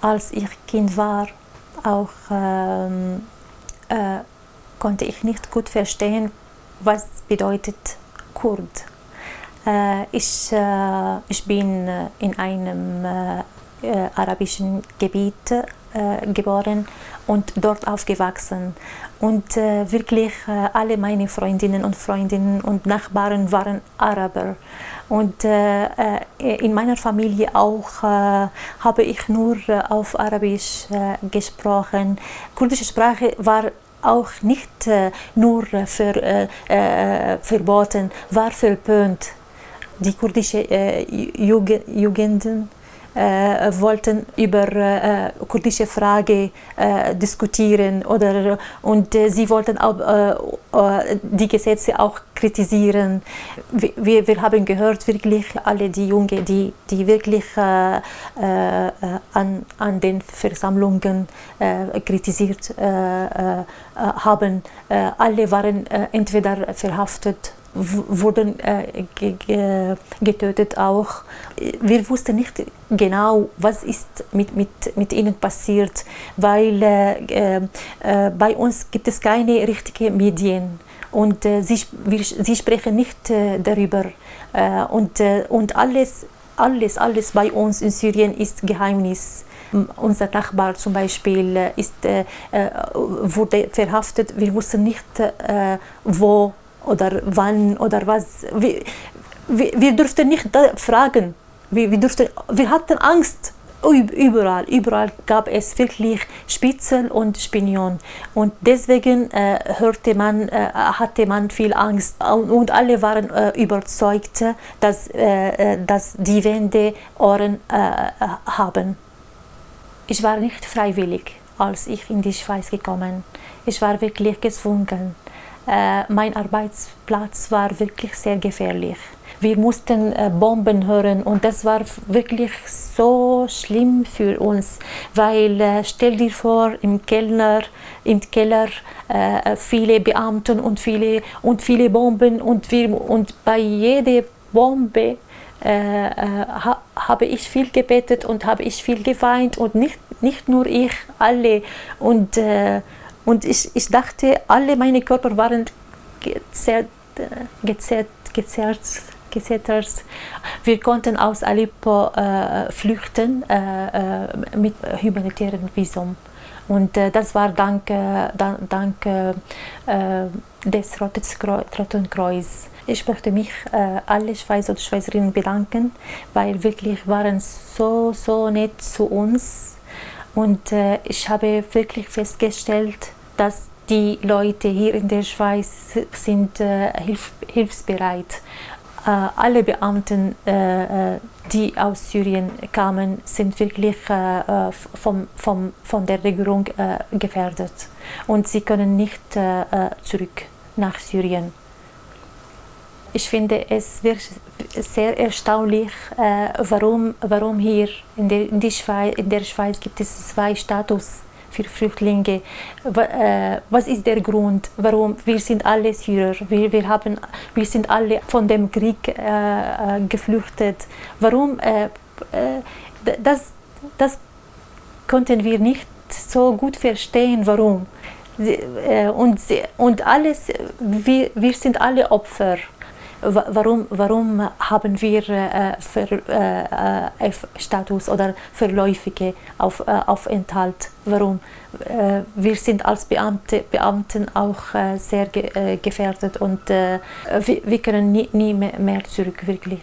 Als ich Kind war, auch ähm, äh, konnte ich nicht gut verstehen, was bedeutet Kurd. Äh, ich, äh, ich bin in einem äh, äh, arabischen Gebiet äh, geboren und dort aufgewachsen. Und äh, wirklich äh, alle meine Freundinnen und Freundinnen und Nachbarn waren Araber. Und äh, äh in meiner Familie auch äh, habe ich nur auf Arabisch gesprochen. Kurdische Sprache war auch nicht nur für, verboten, war verpönt. Die kurdische Jugend äh, wollten über äh, kurdische Frage äh, diskutieren oder und äh, sie wollten auch äh, äh, die Gesetze auch kritisieren. Wir, wir haben gehört wirklich alle die Jungen, die, die wirklich an, an den Versammlungen kritisiert haben. alle waren entweder verhaftet wurden äh, getötet auch. Wir wussten nicht genau, was ist mit, mit, mit ihnen passiert, weil äh, äh, bei uns gibt es keine richtigen Medien und äh, sie, wir, sie sprechen nicht äh, darüber äh, und, und alles, alles, alles bei uns in Syrien ist Geheimnis. Unser Nachbar zum Beispiel ist, wurde verhaftet, wir wussten nicht, wo oder wann oder was. Wir, wir, wir durften nicht fragen. Wir, wir, durften, wir hatten Angst. Überall, überall gab es wirklich Spitzel und Spinion. Und deswegen äh, hörte man, äh, hatte man viel Angst. Und alle waren äh, überzeugt, dass, äh, äh, dass die Wände Ohren äh, haben. Ich war nicht freiwillig, als ich in die Schweiz gekommen. Ich war wirklich gezwungen. Äh, mein Arbeitsplatz war wirklich sehr gefährlich. Wir mussten äh, Bomben hören und das war wirklich so schlimm für uns, weil äh, stell dir vor, im Keller, im Keller viele Beamten und viele, und viele Bomben und, wir, und bei jeder Bombe äh, ha, habe ich viel gebetet und habe ich viel geweint und nicht, nicht nur ich, alle. Und äh, und ich, ich dachte, alle meine Körper waren gezerrt, gezerrt, gezerrt, gezettert. Wir konnten aus Aleppo äh, flüchten äh, äh mit humanitären Visum. Und äh, das war dank, äh, dank äh, des Roten Kreuz. Ich möchte mich äh, alle Schweizer und Schweizerinnen bedanken, weil wirklich waren so, so nett zu uns. Und äh, ich habe wirklich festgestellt, dass die Leute hier in der Schweiz sind äh, hilf hilfsbereit. Äh, alle Beamten, äh, äh die aus Syrien kamen, sind wirklich äh, äh, vom, vom, von der Regierung gefährdet und sie können nicht zurück nach Syrien. Ich finde es sehr erstaunlich, warum, warum hier in der, in, Schweiz, in der Schweiz gibt es zwei Status für Flüchtlinge. Äh, was ist der Grund, warum wir sind alle Syrer, wir, wir, haben, wir sind alle von dem Krieg äh, äh geflüchtet. Warum? Äh, äh, das, das konnten wir nicht so gut verstehen, warum. Und, und alles, wir, wir sind alle Opfer warum, warum haben wir äh, F-Status äh, oder verläufige auf, äh, Aufenthalt? Warum? Äh, wir sind als Beamte, Beamten auch äh, sehr ge äh, gefährdet und wir, wir, können nie, nie mehr zurück, wirklich.